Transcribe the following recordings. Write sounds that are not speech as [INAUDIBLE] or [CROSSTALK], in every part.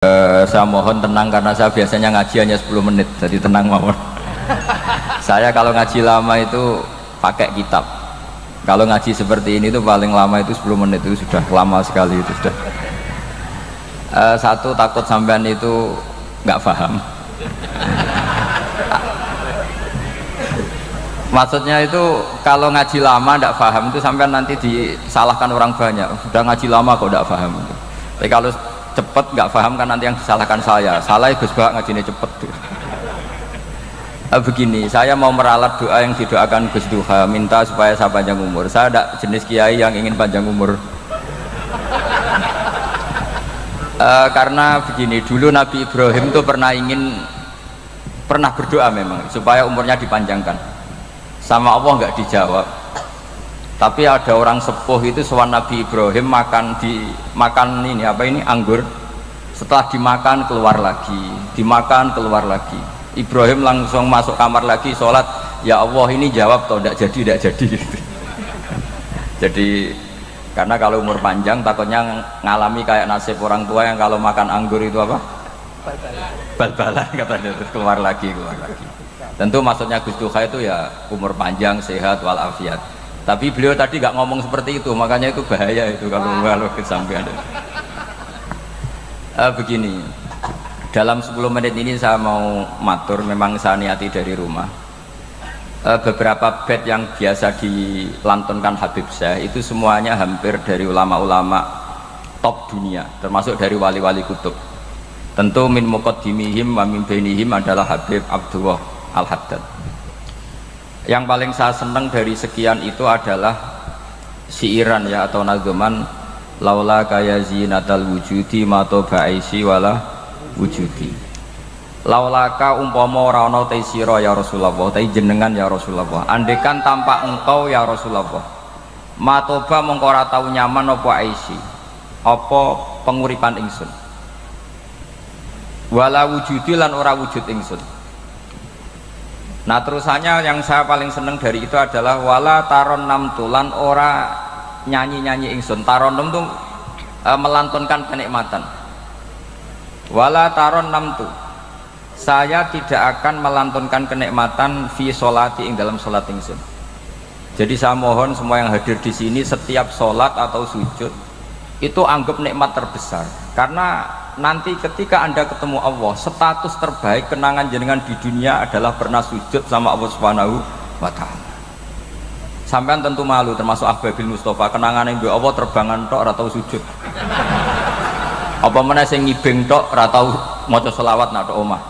Uh, saya mohon tenang karena saya biasanya ngaji hanya 10 menit jadi tenang mohon [LAUGHS] saya kalau ngaji lama itu pakai kitab. Kalau ngaji seperti ini itu paling lama itu 10 menit itu sudah lama sekali itu sudah. Uh, satu takut sampean itu nggak paham. [LAUGHS] Maksudnya itu kalau ngaji lama tidak paham itu sampean nanti disalahkan orang banyak. Sudah ngaji lama kok tidak paham tapi kalau cepet nggak paham kan nanti yang disalahkan saya. Salah Gus Bak ngajinya cepet. Tuh eh, begini saya mau meralat doa yang didoakan Gus Duha. Minta supaya saya panjang umur. Saya ada jenis kiai yang ingin panjang umur. Uh, [LAUGHS] karena begini dulu Nabi Ibrahim tuh pernah ingin pernah berdoa memang supaya umurnya dipanjangkan. Sama Allah nggak dijawab tapi ada orang sepuh itu sewan Nabi Ibrahim makan di makan ini apa ini anggur. Setelah dimakan keluar lagi. Dimakan keluar lagi. Ibrahim langsung masuk kamar lagi sholat. Ya Allah ini jawab toh tidak jadi tidak jadi. [LAUGHS] Jadi karena kalau umur panjang takutnya ngalami kayak nasib orang tua yang kalau makan anggur itu apa? Bal-balan [LAUGHS] katanya. Terus keluar lagi keluar lagi. Tentu maksudnya Gus Duha itu ya umur panjang sehat walafiat tapi beliau tadi nggak ngomong seperti itu makanya itu bahaya itu kalau kalau kesampaian uh, begini. Dalam 10 menit ini saya mau matur memang saya niati dari rumah. Uh, beberapa bed yang biasa dilantunkan Habib Syekh itu semuanya hampir dari ulama-ulama top dunia termasuk dari wali-wali kutub. Tentu min muqaddimihim wa min bainihim adalah Habib Abdullah Al-Haddad yang paling saya senang dari sekian itu adalah siiran ya atau nazuman laula kaya zinatal wujudi mato ba'isi wala wujudi. Laulaka umpama ora ana te sira ya Rasulullah te jenengan ya Rasulullah. Andekan tanpa engkau ya Rasulullah. Matoba mongko ora tau nyaman apa aisi apa penguripan ingsun. Wala wujudi lan ora wujud ingsun Nah terusannya yang saya paling seneng dari itu adalah wala taron nam tulan ora nyanyi-nyanyi ingsun. Taron nam tuh e, melantunkan kenikmatan. Wala taron nam tu. Saya tidak akan melantunkan kenikmatan fi solati ing dalam solat ingsun. Jadi saya mohon semua yang hadir di sini setiap solat atau sujud itu anggap nikmat terbesar karena nanti ketika anda ketemu Allah status terbaik kenangan jenengan di dunia adalah pernah sujud sama Allah subhanahu wa ta'ala. Sampean tentu malu termasuk Ahbabil Mustafa. Kenangan yang Allah terbangan tok atau sujud. Apa mana saya ngibeng tok atau maca selawat nak omah.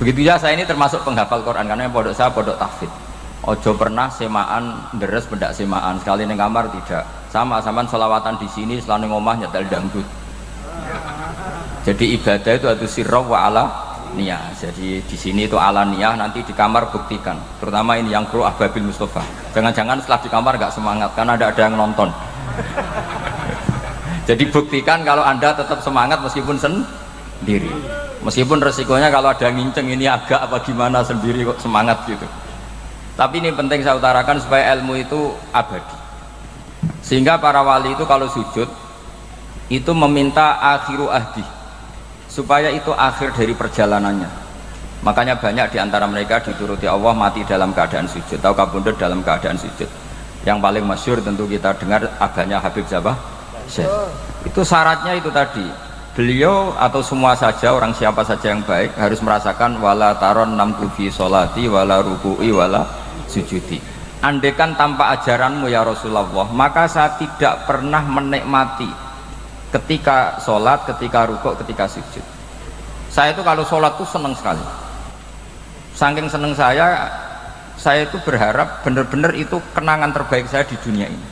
Begitu ya saya ini termasuk penghafal Quran karena yang saya pondok tahfidz. Ojo pernah semaan deres pendak semaan. Sekali neng kamar tidak sama sama selawatan di sini selalu ngomah nyetel dangdut. Jadi ibadah itu ada sirra wa ala niyah. Jadi di sini itu ala niyah nanti di kamar buktikan. Terutama ini yang kru Ahbabil Mustafa. Jangan-jangan setelah di kamar gak semangat karena ada ada yang nonton. [LAUGHS] Jadi buktikan kalau anda tetap semangat meskipun sendiri. Meskipun resikonya kalau ada yang nginceng ini agak apa gimana sendiri kok semangat gitu. Tapi ini penting saya utarakan supaya ilmu itu abadi sehingga para wali itu kalau sujud itu meminta akhiru ahdi. Supaya itu akhir dari perjalanannya. Makanya banyak di antara mereka dituruti Allah mati dalam keadaan sujud. Atau kabundut dalam keadaan sujud? Yang paling masyur tentu kita dengar aganya Habib Zabah Syekh. Itu syaratnya itu tadi. Beliau atau semua saja orang siapa saja yang baik harus merasakan wala taron nam tufi solati wala ruku'i wala sujudi andekan tanpa ajaranmu ya Rasulullah. Maka saya tidak pernah menikmati ketika sholat, ketika rukuk, ketika sujud. Saya itu kalau sholat tuh seneng sekali. Saking seneng saya saya itu berharap benar-benar itu kenangan terbaik saya di dunia ini.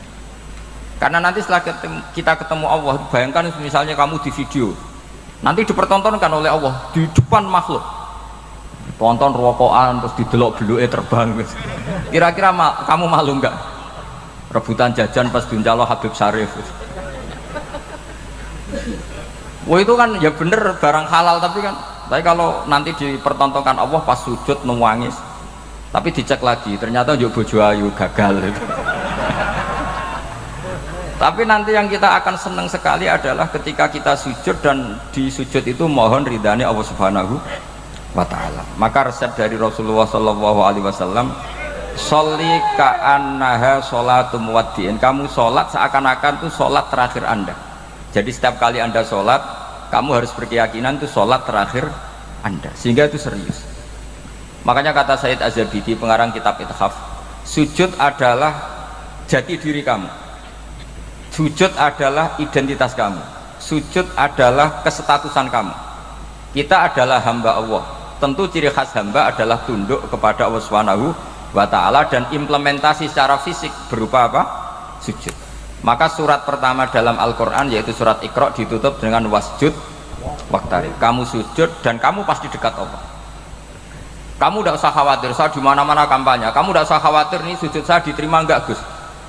Karena nanti setelah kita ketemu Allah bayangkan misalnya kamu di video. Nanti dipertontonkan oleh Allah di depan makhluk tonton rokokan terus didelok eh terbang. Kira-kira ma kamu malu nggak? Rebutan jajan pas diuncalo Habib Syarif. Wah itu kan ya bener barang halal tapi kan. Tapi kalau nanti dipertontonkan Allah pas sujud nangis tapi dicek lagi ternyata juga bojo ayu gagal. Itu tapi nanti yang kita akan senang sekali adalah ketika kita sujud dan di sujud itu mohon ridhani Allah Subhanahu wa taala. Maka resep dari Rasulullah Shallallahu alaihi wasallam Soli ka'annaha sholatum waddiin Kamu sholat seakan-akan itu sholat terakhir anda. Jadi setiap kali anda sholat Kamu harus berkeyakinan itu sholat terakhir anda. Sehingga itu serius. Makanya kata Said Azabidi pengarang kitab Ithaf Sujud adalah jati diri kamu. Sujud adalah identitas kamu. Sujud adalah kesestatusan kamu. Kita adalah hamba Allah tentu ciri khas hamba adalah tunduk kepada Allah Subhanahu wa ta'ala dan implementasi secara fisik berupa apa? sujud. Maka surat pertama dalam Al-Quran yaitu surat Iqra ditutup dengan wasjud waktari kamu sujud dan kamu pasti dekat Allah. Kamu tidak usah khawatir saya di mana-mana kampanye. Kamu tidak usah khawatir nih sujud saya diterima enggak Gus?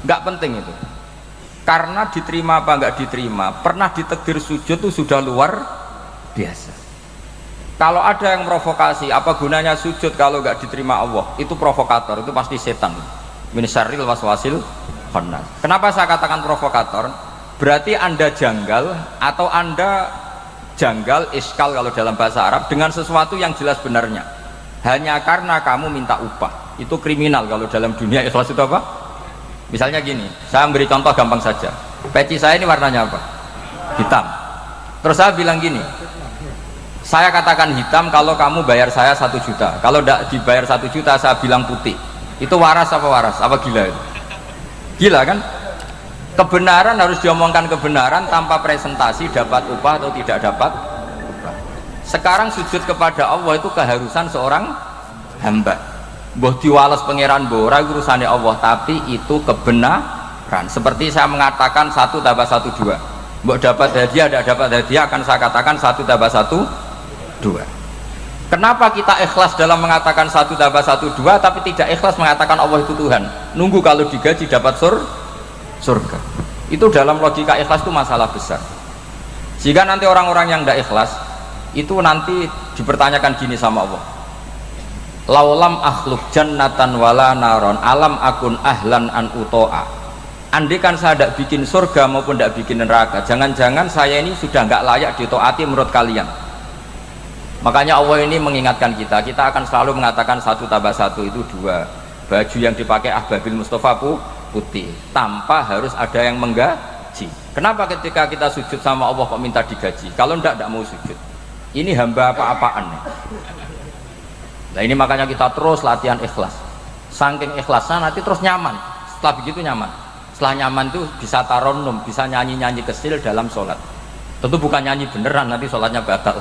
Enggak penting itu. Karena diterima apa enggak diterima pernah ditegir sujud itu sudah luar biasa kalau ada yang provokasi apa gunanya sujud kalau enggak diterima Allah? Itu provokator itu pasti setan. Minisaril waswasil khannas kenapa saya katakan provokator? Berarti anda janggal atau anda janggal iskal kalau dalam bahasa Arab dengan sesuatu yang jelas benarnya. Hanya karena kamu minta upah. Itu kriminal kalau dalam dunia. Ikhlas itu apa? misalnya gini saya beri contoh gampang saja. Peci saya ini warnanya apa? Hitam. Terus saya bilang gini saya katakan hitam kalau kamu bayar saya satu juta. Kalau tidak dibayar satu juta saya bilang putih. Itu waras apa waras? Apa gila itu? Gila kan? Kebenaran harus diomongkan kebenaran tanpa presentasi dapat upah atau tidak dapat upah. Sekarang sujud kepada Allah itu keharusan seorang hamba. Boh diwales pangeran bora urusannya Allah tapi itu kebenaran. Seperti saya mengatakan satu tambah satu dua. Mbok dapat hadiah tidak dapat hadiah akan saya katakan satu tambah satu dua. Kenapa kita ikhlas dalam mengatakan satu tambah satu dua tapi tidak ikhlas mengatakan Allah itu Tuhan? Nunggu kalau digaji dapat sur surga. Itu dalam logika ikhlas itu masalah besar. Jika nanti orang-orang yang tidak ikhlas itu nanti dipertanyakan gini sama Allah. Laulam akhluk jannatan wala naron alam akun ahlan an uto'a. Kan saya tidak bikin surga maupun tidak bikin neraka jangan-jangan saya ini sudah nggak layak ditoati menurut kalian makanya Allah ini mengingatkan kita kita akan selalu mengatakan satu tambah satu itu dua baju yang dipakai Ahbabil Mustafa putih tanpa harus ada yang menggaji kenapa ketika kita sujud sama Allah kok minta digaji kalau tidak tidak mau sujud ini hamba apa-apaan Nah ini makanya kita terus latihan ikhlas. Saking ikhlasnya nanti terus nyaman. Setelah begitu nyaman. Setelah nyaman itu bisa taronum, bisa nyanyi-nyanyi kecil dalam sholat. Tentu bukan nyanyi beneran, nanti sholatnya batal.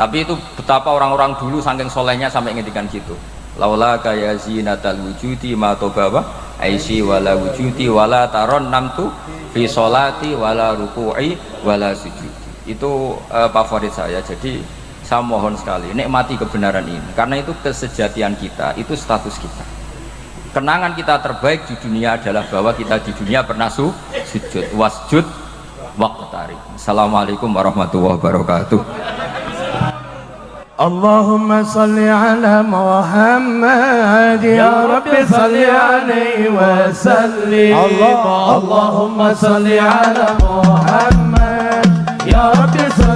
Tapi itu betapa orang-orang dulu saking solehnya sampai ngintikan gitu. Laula kaya zinatal wujudi ma tobawa aisi wala wujudi wala taron namtu fi sholati wala ruku'i wala sujudi. Itu uh, favorit saya. Jadi saya mohon sekali nikmati kebenaran ini karena itu kesejatian kita itu status kita kenangan kita terbaik di dunia adalah bahwa kita di dunia pernah su sujud wasjud waqtari Assalamualaikum warahmatullahi wabarakatuh اللهم صل على محمد يا رب صل عليه وسلم. اللهم صل على محمد يا رب صل